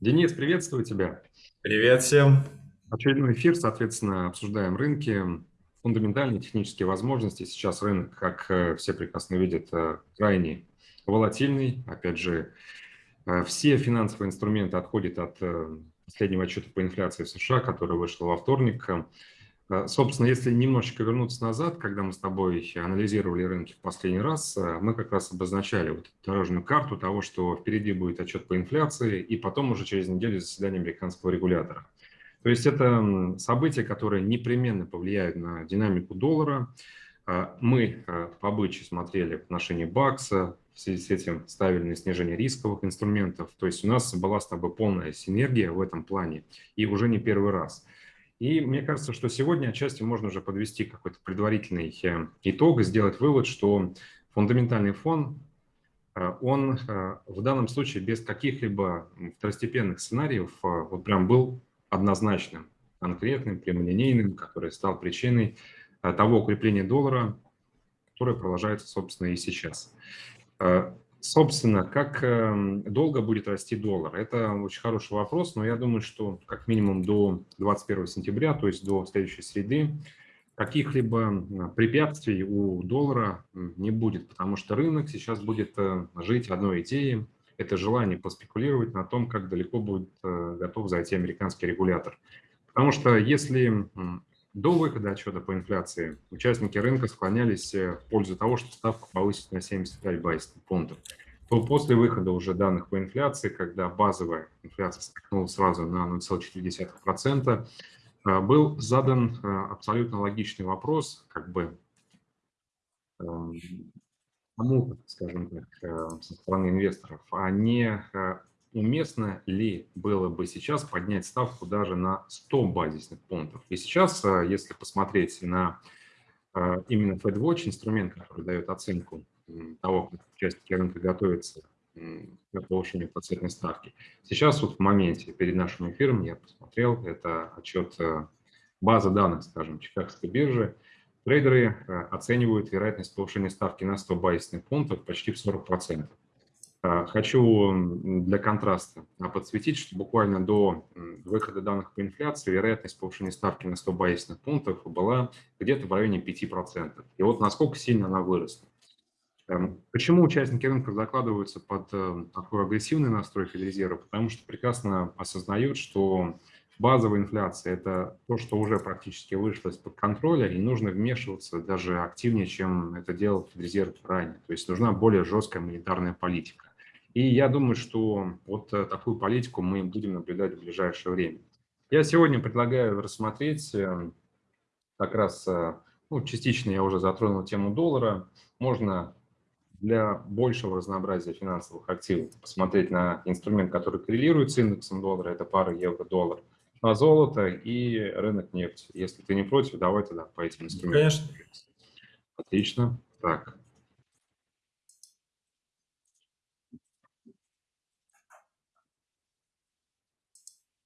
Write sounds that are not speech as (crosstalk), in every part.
Денис, приветствую тебя. Привет всем. Очередной эфир, соответственно, обсуждаем рынки, фундаментальные технические возможности. Сейчас рынок, как э, все прекрасно видят, э, крайне волатильный. Опять же, э, все финансовые инструменты отходят от последнего отчета по инфляции в США, который вышел во вторник. Э, собственно, если немножечко вернуться назад, когда мы с тобой анализировали рынки в последний раз, э, мы как раз обозначали вот дорожную карту того, что впереди будет отчет по инфляции, и потом уже через неделю заседание американского регулятора. То есть это события, которые непременно повлияют на динамику доллара. Э, мы по быче смотрели в отношении бакса, в связи с этим ставили на снижение рисковых инструментов. То есть у нас была с тобой полная синергия в этом плане, и уже не первый раз. И мне кажется, что сегодня отчасти можно уже подвести какой-то предварительный э, итог и сделать вывод, что фундаментальный фон, э, он э, в данном случае без каких-либо второстепенных сценариев вот прям был однозначным, конкретным, прямолинейным, который стал причиной того укрепления доллара, которое продолжается, собственно, и сейчас. Собственно, как эм, долго будет расти доллар? Это очень хороший вопрос, но я думаю, что как минимум до 21 сентября, то есть до следующей среды, каких-либо препятствий у доллара не будет, потому что рынок сейчас будет э, жить одной идеей. Это желание поспекулировать на том, как далеко будет э, готов зайти американский регулятор. Потому что если до выхода отчета по инфляции участники рынка склонялись э, в пользу того, что ставку повысить на 75 базисных пунктов. То после выхода уже данных по инфляции, когда базовая инфляция скакнула сразу на 0,4%, э, был задан э, абсолютно логичный вопрос, как бы эм, кому, скажем так, со стороны инвесторов, а не уместно ли было бы сейчас поднять ставку даже на 100 базисных пунктов. И сейчас, э, если посмотреть на э, именно FedWatch, инструмент, который дает оценку того, как участники рынка готовятся к повышению процентной ставки. Сейчас вот в моменте перед нашим эфиром я посмотрел, это отчет э, базы данных, скажем, Чикагской биржи. Трейдеры оценивают вероятность повышения ставки на 100 базисных пунктов почти в 40%. А, хочу для контраста подсветить, что буквально до выхода данных по инфляции вероятность повышения ставки на 100 базисных пунктов была где-то в районе 5%. И вот насколько сильно она выросла. Эм, почему участники рынка закладываются под э, такой агрессивный настрой Федрезерва? Потому что прекрасно осознают, что базовая инфляция – это то, что уже практически вышло из-под контроля, и нужно вмешиваться даже активнее, чем это делал Федрезерв ранее. То есть нужна более жесткая монетарная политика. И я думаю, что вот э, такую политику мы будем наблюдать в ближайшее время. Я сегодня предлагаю рассмотреть э, как раз, э, ну, частично я уже затронул тему доллара. Можно для большего разнообразия финансовых активов посмотреть на инструмент, который коррелирует с индексом доллара, это пара евро-доллар, на золото и рынок нефти. Если ты не против, давай тогда по этим инструментам. Конечно. Отлично. Так,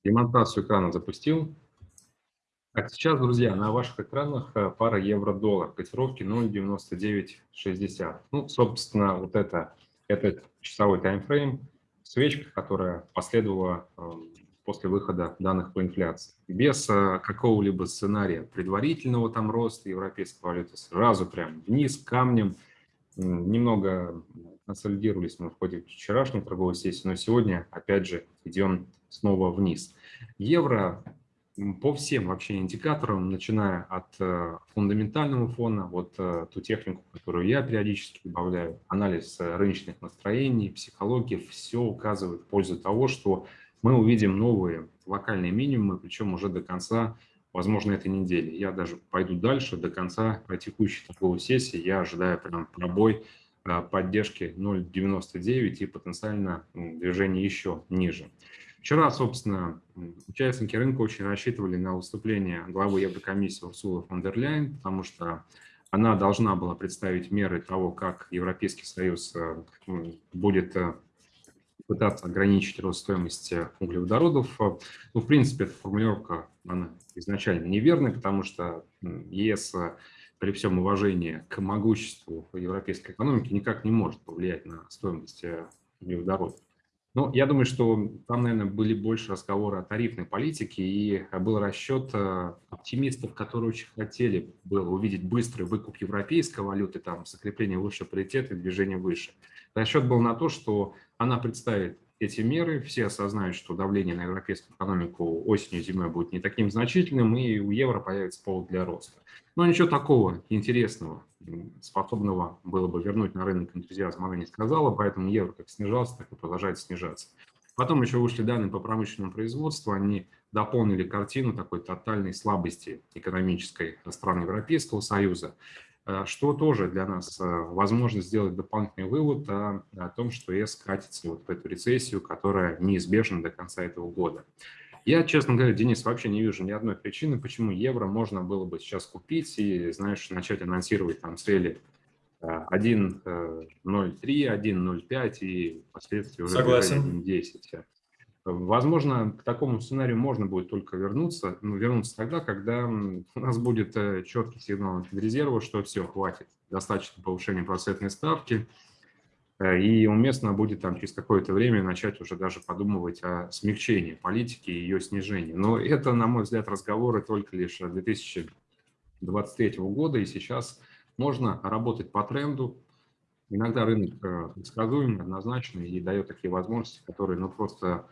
Демонстрацию экрана запустил. Так, сейчас, друзья, на ваших экранах э, пара евро-доллар, котировки 0,9960. Ну, собственно, вот это, этот часовой таймфрейм, свечка, которая последовала э, после выхода данных по инфляции. Без э, какого-либо сценария предварительного там роста европейской валюты, сразу прям вниз, камнем, немного консолидировались мы в ходе вчерашней торговой сессии, но сегодня, опять же, идем снова вниз. Евро по всем вообще индикаторам, начиная от э, фундаментального фона, вот э, ту технику, которую я периодически добавляю, анализ э, рыночных настроений, психологии, все указывает в пользу того, что мы увидим новые локальные минимумы, причем уже до конца, возможно, этой недели. Я даже пойду дальше, до конца текущей торговой сессии, я ожидаю прям пробой поддержки 0,99 и потенциально движение еще ниже. Вчера, собственно, участники рынка очень рассчитывали на выступление главы Еврокомиссии Урсулы фон дер Ляйен, потому что она должна была представить меры того, как Европейский Союз э, будет э, пытаться ограничить рост стоимости углеводородов. Ну, в принципе, эта формулировка она изначально неверная, потому что ЕС э, при всем уважении к могуществу европейской экономики никак не может повлиять на стоимость углеводородов. Ну, я думаю, что там, наверное, были больше разговоры о тарифной политике, и был расчет э, оптимистов, которые очень хотели было увидеть быстрый выкуп европейской валюты, там, закрепление высшего паритета и движение выше. Расчет был на то, что она представит эти меры, все осознают, что давление на европейскую экономику осенью и зимой будет не таким значительным, и у евро появится повод для роста. Но ничего такого интересного, способного было бы вернуть на рынок энтузиазм, она не сказала, поэтому евро как снижался, так и продолжает снижаться. Потом еще вышли данные по промышленному производству, они дополнили картину такой тотальной слабости экономической стран Европейского Союза. Э, что тоже для нас э, возможность сделать дополнительный вывод о, о том, что ЕС катится вот в эту рецессию, которая неизбежна до конца этого года. Я, честно говоря, Денис, вообще не вижу ни одной причины, почему евро можно было бы сейчас купить и, знаешь, начать анонсировать там цели 1.03, э, 1.05 и впоследствии уже 1.10. Возможно, к такому сценарию можно будет только вернуться, но вернуться тогда, когда (laughs) у нас будет э, четкий сигнал резерва, что все, хватит, достаточно повышения процентной ставки, э, и уместно будет там через какое-то время начать уже даже подумывать о смягчении политики и ее снижении. Но это, на мой взгляд, разговоры только лишь 2023 года, и сейчас можно работать по тренду. Иногда рынок э, предсказуемый, однозначный и дает такие возможности, которые ну, просто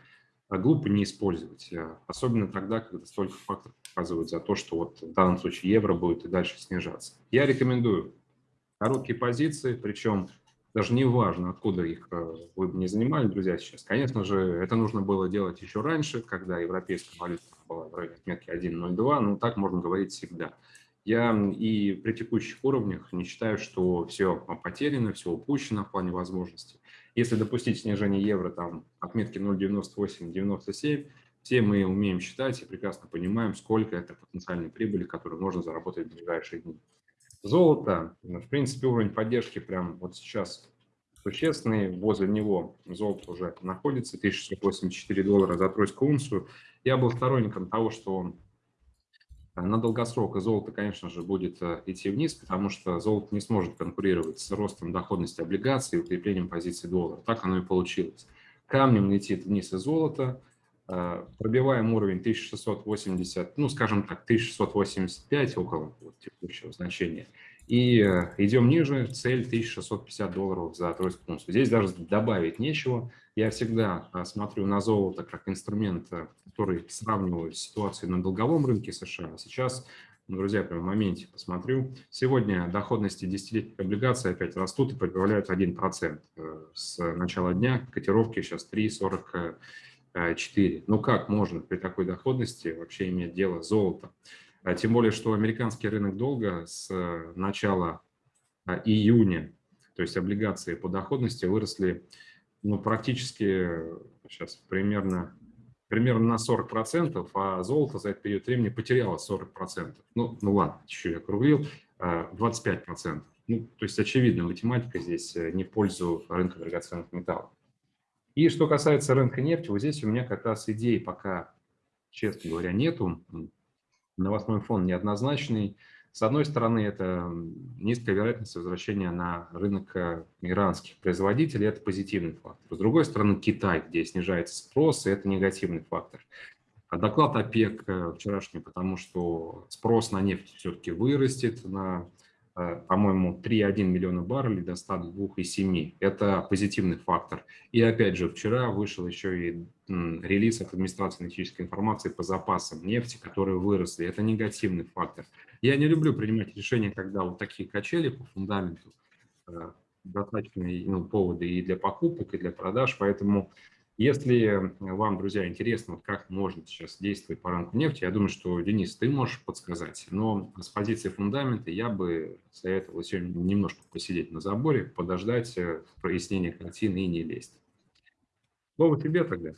глупо не использовать, э, особенно тогда, когда столько факторов показывают за то, что вот в данном случае евро будет и дальше снижаться. Я рекомендую короткие позиции, причем даже не важно, откуда их э, вы бы не занимали, друзья, сейчас. Конечно же, это нужно было делать еще раньше, когда европейская валюта была в районе отметки 1.02, но так можно говорить всегда. Я и при текущих уровнях не считаю, что все потеряно, все упущено в плане возможностей. Если допустить снижение евро там отметки 0,98-97, все мы умеем считать и прекрасно понимаем, сколько это потенциальной прибыли, которую можно заработать в ближайшие дни. Золото, в принципе, уровень поддержки прям вот сейчас существенный. Возле него золото уже находится, 1684 доллара за тройскую унцию. Я был сторонником того, что на долгосрок золото, конечно же, будет э, идти вниз, потому что золото не сможет конкурировать с ростом доходности облигаций и укреплением позиции доллара. Так оно и получилось. Камнем летит вниз и золото, э, пробиваем уровень 1680, ну, скажем так, 1685 около вот, текущего значения. И э, идем ниже, цель 1650 долларов за тройскую унцию. Здесь даже добавить нечего. Я всегда э, смотрю на золото как инструмент, э, который сравниваю с ситуацией на долговом рынке США. Сейчас, друзья, прямо в моменте посмотрю. Сегодня доходности десятилетних облигаций опять растут и прибавляют 1%. С начала дня котировки сейчас 3,44. Ну как можно при такой доходности вообще иметь дело с золотом? А тем более, что американский рынок долга с э, начала а, июня, то есть облигации по доходности выросли ну, практически сейчас примерно, примерно на 40%, а золото за этот период времени потеряло 40%. Ну, ну ладно, чуть я округлил, 25%. А, ну, то есть, очевидно, математика здесь э, не в пользу рынка драгоценных металлов. И что касается рынка нефти, вот здесь у меня как раз идеи пока, честно говоря, нету новостной фон неоднозначный. С одной стороны, это низкая вероятность возвращения на рынок э, иранских производителей, это позитивный фактор. С другой стороны, Китай, где снижается спрос, и это негативный фактор. А доклад ОПЕК э, вчерашний, потому что спрос на нефть все-таки вырастет на по-моему, 3,1 миллиона баррелей до 102,7. Это позитивный фактор. И опять же, вчера вышел еще и релиз от администрации аналитической информации по запасам нефти, которые выросли. Это негативный фактор. Я не люблю принимать решения, когда вот такие качели по фундаменту э, достаточные ну, поводы и для покупок, и для продаж, поэтому если вам, друзья, интересно, как можно сейчас действовать по рынку нефти, я думаю, что, Денис, ты можешь подсказать. Но с позиции фундамента я бы советовал сегодня немножко посидеть на заборе, подождать э, прояснения картины и не лезть. Слово тебе тогда.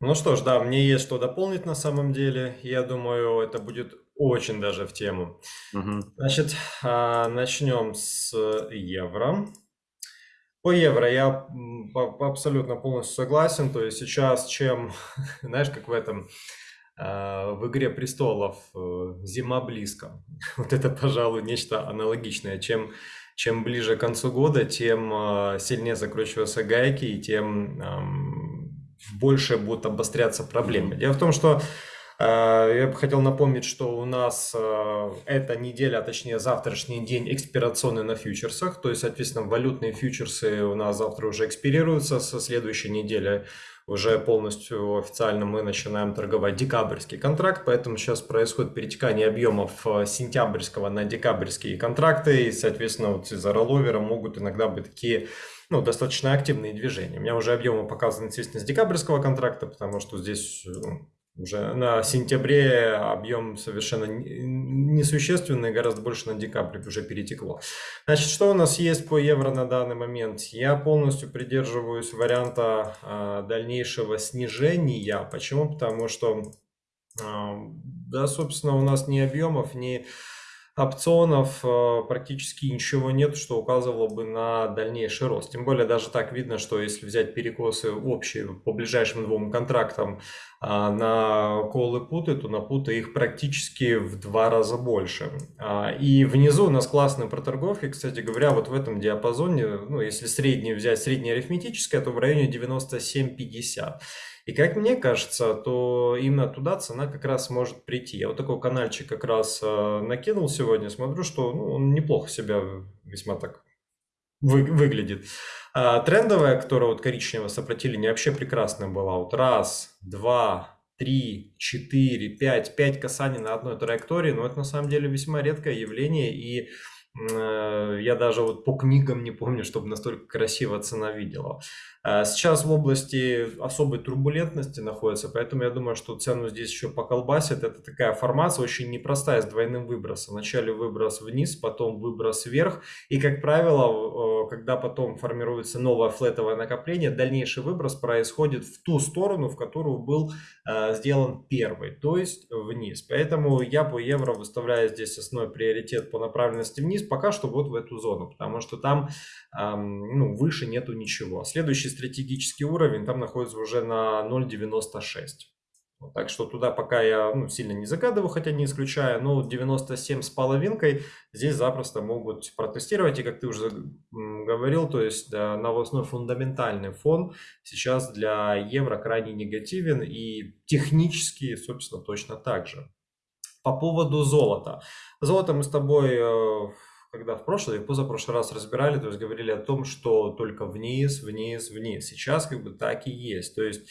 Ну что ж, да, мне есть что дополнить на самом деле. Я думаю, это будет очень даже в тему. Угу. Значит, а, начнем с евро. По евро я абсолютно полностью согласен. То есть сейчас, чем, (laughs) знаешь, как в этом, а, в «Игре престолов» э, «Зима близко». (laughs) Вот это, пожалуй, нечто аналогичное. Чем, чем ближе к концу года, тем э, сильнее закручиваются гайки и тем больше будут обостряться проблемы. Дело в том, что я бы хотел напомнить, что у нас э, эта неделя, а точнее завтрашний день экспирационный на фьючерсах, то есть, соответственно, валютные фьючерсы у нас завтра уже экспирируются, со следующей недели уже полностью официально мы начинаем торговать декабрьский контракт, поэтому сейчас происходит перетекание объемов э, сентябрьского на декабрьские контракты, и, соответственно, вот из-за ролловера могут иногда быть такие ну, достаточно активные движения. У меня уже объемы показаны, естественно, с декабрьского контракта, потому что здесь ну, уже на сентябре объем совершенно несущественный, гораздо больше на декабре уже перетекло. Значит, что у нас есть по евро на данный момент? Я полностью придерживаюсь варианта э, дальнейшего снижения. Почему? Потому что, э, да, собственно, у нас ни объемов, ни опционов э, практически ничего нет, что указывало бы на дальнейший рост. Тем более даже так видно, что если взять перекосы общие по ближайшим двум контрактам а, на колы путы, то на путы их практически в два раза больше. А, и внизу у нас классные проторговки, кстати говоря, вот в этом диапазоне, ну если средний взять, среднее арифметическое, то в районе 97-50. И как мне кажется, то именно туда цена как раз может прийти. Я вот такой каналчик как раз э, накинул сегодня, смотрю, что ну, он неплохо себя весьма так вы, выглядит. А, трендовая, которая вот коричневое сопротивление, вообще прекрасная была. Вот раз, два, три, четыре, пять, пять касаний на одной траектории, но это на самом деле весьма редкое явление, и Э, я даже вот по книгам не помню, чтобы настолько красиво цена видела. Э, сейчас в области особой турбулентности находится, поэтому я думаю, что цену здесь еще поколбасит. Это такая формация очень непростая, с двойным выбросом. Вначале выброс вниз, потом выброс вверх. И, как правило, когда потом формируется новое флетовое накопление, дальнейший выброс происходит в ту сторону, в которую был э, сделан первый, то есть вниз. Поэтому я по евро выставляю здесь основной приоритет по направленности вниз, пока что вот в эту зону, потому что там ну, выше нету ничего. Следующий стратегический уровень там находится уже на 0.96. Вот, так что туда пока я ну, сильно не загадываю, хотя не исключаю, но 97 с половинкой здесь запросто могут протестировать. И как ты уже говорил, то есть да, новостной фундаментальный фон сейчас для евро крайне негативен и технически, собственно, точно так же. По поводу золота. Золото мы с тобой э, когда в прошлый и позапрошлый раз разбирали, то есть говорили о том, что только вниз, вниз, вниз. Сейчас как бы так и есть. То есть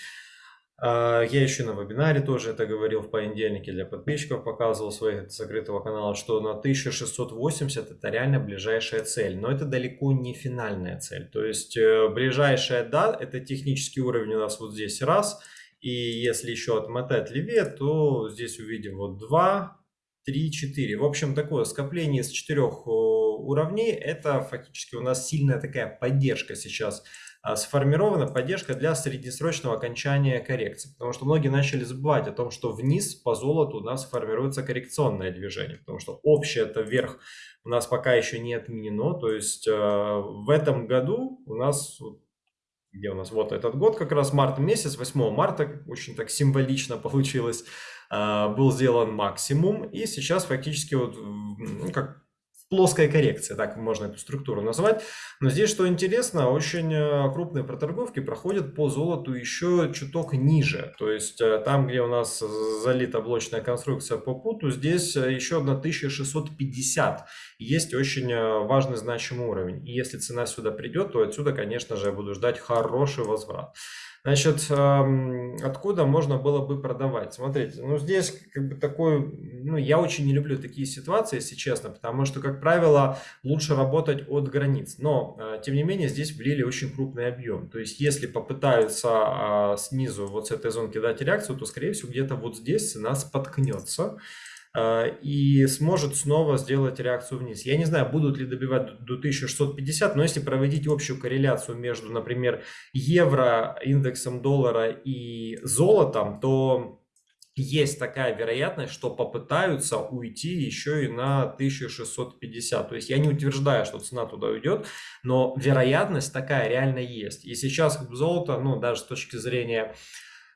а, я еще на вебинаре тоже это говорил в понедельнике для подписчиков, показывал своих закрытого канала, что на 1680 это реально ближайшая цель, но это далеко не финальная цель. То есть э, ближайшая, да, это технический уровень у нас вот здесь раз, и если еще отмотать левее, то здесь увидим вот 2, 3, 4. В общем, такое скопление из четырех уровней, это фактически у нас сильная такая поддержка сейчас а, сформирована, поддержка для среднесрочного окончания коррекции. Потому что многие начали забывать о том, что вниз по золоту у нас формируется коррекционное движение. Потому что общее это вверх у нас пока еще не отменено. То есть э, в этом году у нас где у нас вот этот год, как раз март месяц, 8 марта, очень так символично (laughs) получилось, а, был сделан максимум, и сейчас фактически вот, ну, как плоская коррекция, так можно эту структуру назвать. Но здесь, что интересно, очень э, крупные проторговки проходят по золоту еще чуток ниже. То есть э, там, где у нас залита блочная конструкция по путу, здесь э, еще 1650. Есть очень важный значимый уровень. И если цена сюда придет, то отсюда, конечно же, я буду ждать хороший возврат. Значит, откуда можно было бы продавать? Смотрите, ну здесь как бы такой, ну я очень не люблю такие ситуации, если честно, потому что, как правило, лучше работать от границ. Но, а, тем не менее, здесь влили очень крупный объем. То есть, если попытаются а, снизу вот с этой зонки дать реакцию, то, скорее всего, где-то вот здесь цена споткнется. А, и сможет снова сделать реакцию вниз. Я не знаю, будут ли добивать до 1650, но если проводить общую корреляцию между, например, евро, индексом доллара и золотом, то есть такая вероятность, что попытаются уйти еще и на 1650. То есть я не утверждаю, что цена туда уйдет, но вероятность такая реально есть. И сейчас золото, ну даже с точки зрения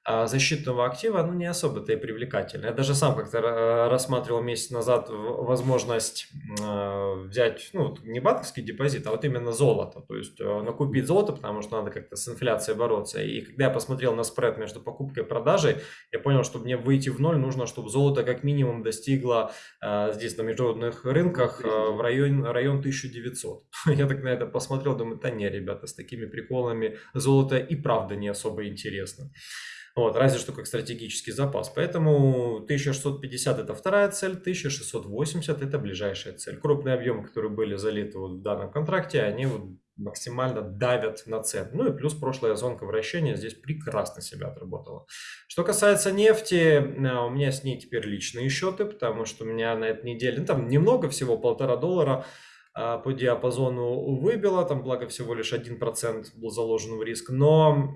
защитного актива, ну, не особо-то и привлекательно. Я даже сам как-то рассматривал месяц назад возможность а, взять, ну, не банковский депозит, а вот именно золото. То есть э, накупить золото, потому что надо как-то с инфляцией бороться. И когда я посмотрел на спред между покупкой и продажей, я понял, что мне выйти в ноль нужно, чтобы золото как минимум достигло а, здесь на международных рынках в район, район 1900. (laughs) Я так на это посмотрел, думаю, да не, ребята, с такими приколами золото и правда не особо интересно. Вот, разве что как стратегический запас. Поэтому 1650 это вторая цель, 1680 это ближайшая цель. Крупные объемы, которые были залиты вот в данном контракте, они вот максимально давят на цену. Ну и плюс прошлая зонка вращения здесь прекрасно себя отработала. Что касается нефти, э, у меня с ней теперь личные счеты, потому что у меня на этой неделе, ну там немного, всего полтора доллара, по диапазону выбило, там благо всего лишь 1% был заложен в риск, но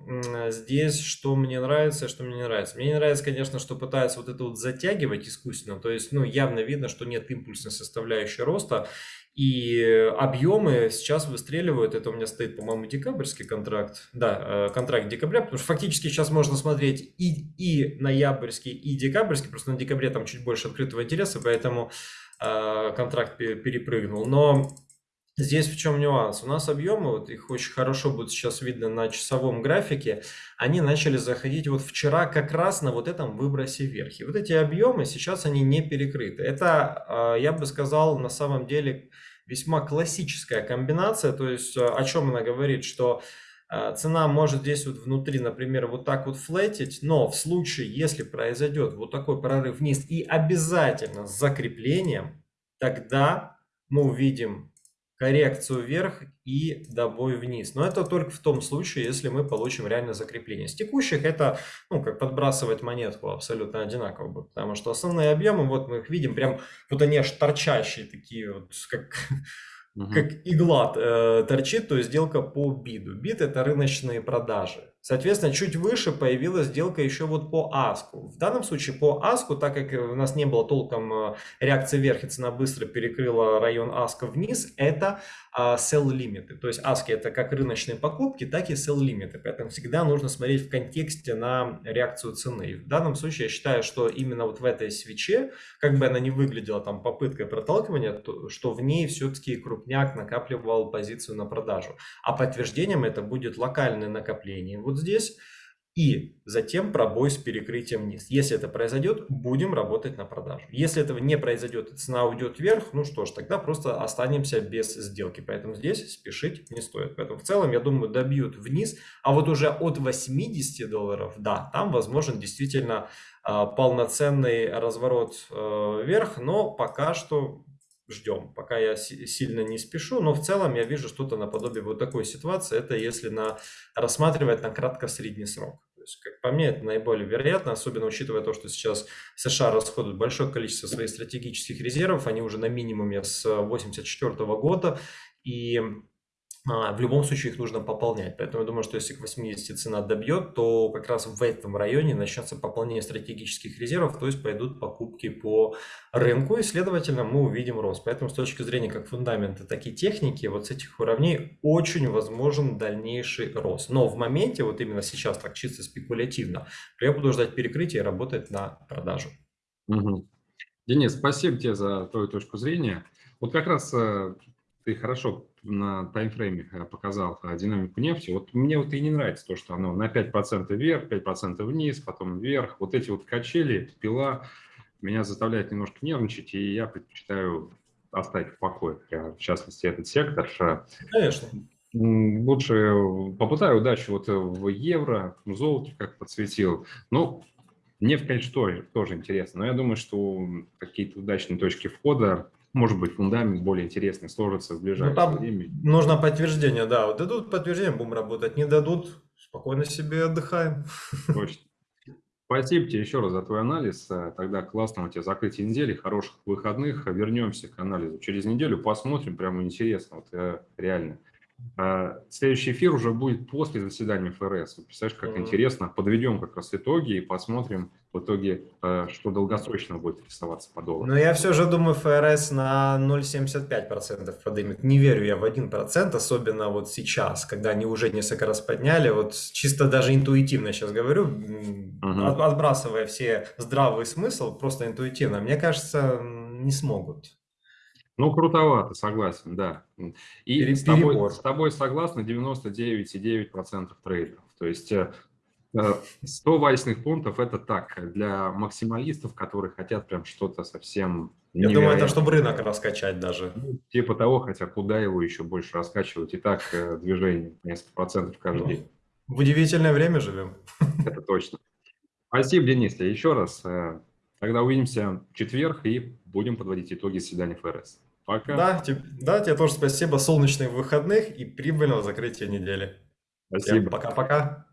здесь что мне нравится, что мне не нравится. Мне не нравится, конечно, что пытаются вот это вот затягивать искусственно, то есть, ну, явно видно, что нет импульсной составляющей роста, и объемы сейчас выстреливают, это у меня стоит, по-моему, декабрьский контракт, да, э, контракт декабря, потому что фактически сейчас можно смотреть и, и ноябрьский, и декабрьский, просто на декабре там чуть больше открытого интереса, поэтому контракт перепрыгнул. Но здесь в чем нюанс? У нас объемы, вот их очень хорошо будет сейчас видно на часовом графике, они начали заходить вот вчера как раз на вот этом выбросе вверх. И вот эти объемы сейчас они не перекрыты. Это, э, я бы сказал, на самом деле весьма классическая комбинация. То есть э, о чем она говорит, что цена может здесь вот внутри, например, вот так вот флетить, но в случае, если произойдет вот такой прорыв вниз и обязательно с закреплением, тогда мы увидим коррекцию вверх и добой вниз. Но это только в том случае, если мы получим реально закрепление. С текущих это, ну, как подбрасывать монетку абсолютно одинаково потому что основные объемы, вот мы их видим, прям вот они аж торчащие такие, вот как (laughs) как игла э, торчит, то есть сделка по биду. Бит это рыночные продажи. Соответственно, чуть выше появилась сделка еще вот по аску. В данном случае по аску, так как у нас не было толком э, реакции вверх и цена быстро перекрыла район аска вниз, это а, sell лимиты. То есть аски это как рыночные покупки, так и sell лимиты. Поэтому всегда нужно смотреть в контексте на реакцию цены. И в данном случае я считаю, что именно вот в этой свече, как бы она ни выглядела там попыткой проталкивания, то, что в ней все-таки крупняк накапливал позицию на продажу. А подтверждением это будет локальное накопление. Вот здесь и затем пробой с перекрытием вниз. Если это произойдет, будем работать на продажу. Если этого не произойдет цена уйдет вверх, ну что ж, тогда просто останемся без сделки. Поэтому здесь спешить не стоит. Поэтому в целом, я думаю, добьют вниз. А вот уже от 80 долларов, да, там возможен действительно э, полноценный разворот э, вверх, но пока что ждем, пока я сильно не спешу, но в целом я вижу что-то наподобие вот такой ситуации, это если на, рассматривать на кратко-средний срок. То есть, как по мне, это наиболее вероятно, особенно учитывая то, что сейчас США расходуют большое количество своих стратегических резервов, они уже на минимуме с 1984 года, и в любом случае их нужно пополнять. Поэтому я думаю, что если к 80 цена добьет, то как раз в этом районе начнется пополнение стратегических резервов, то есть пойдут покупки по рынку, и, следовательно, мы увидим рост. Поэтому с точки зрения как фундамента, так и техники, вот с этих уровней очень возможен дальнейший рост. Но в моменте, вот именно сейчас, так чисто спекулятивно, я буду ждать перекрытия и работать на продажу. Угу. Денис, спасибо тебе за твою точку зрения. Вот как раз э, ты хорошо на таймфрейме э, показал э, динамику нефти. Вот мне вот и не нравится то, что оно на 5% вверх, 5% вниз, потом вверх. Вот эти вот качели, пила меня заставляет немножко нервничать, и я предпочитаю оставить в покое, в частности, этот сектор. Конечно. Лучше попытаю удачу вот в евро, в золоте, как подсветил. Ну, нефть, конечно, тоже, тоже интересно, но я думаю, что какие-то удачные точки входа может быть, фундамент более интересный сложится в ну, ближайшее ну, там время. Нужно подтверждение, да. Вот дадут подтверждение, будем работать. Не дадут, спокойно себе отдыхаем. Точно. Спасибо тебе еще раз за твой анализ. Э, тогда классного тебе закрытия недели, хороших выходных. Вернемся к анализу через неделю, посмотрим, прямо интересно, вот э, реально. А, следующий эфир уже будет после заседания ФРС. Представляешь, как интересно. Подведем как раз итоги и посмотрим в итоге, а, что долгосрочно будет рисоваться по доллару. Но я все же думаю, ФРС на 0,75% поднимет. Не верю я в 1%, особенно вот сейчас, когда они уже несколько раз подняли. Вот чисто даже интуитивно сейчас говорю, mm-hmm. отбрасывая все здравый смысл, просто интуитивно. Мне кажется, не смогут. Ну, крутовато, согласен, да. И с тобой, с тобой согласны 99,9% трейдеров. То есть 100 э, вальсных пунктов – это так, для максималистов, которые хотят прям что-то совсем Я думаю, это чтобы рынок раскачать даже. Ну, типа того, хотя куда его еще больше раскачивать, и так э, движение несколько процентов каждый ну, день. В удивительное время живем. (laughs) Это точно. Спасибо, Денис. Еще раз. Э, тогда увидимся в четверг и будем подводить итоги заседания ФРС. Пока. Да, тебе, да, тебе тоже спасибо. Солнечных выходных и прибыльного закрытия недели. Спасибо. Пока-пока.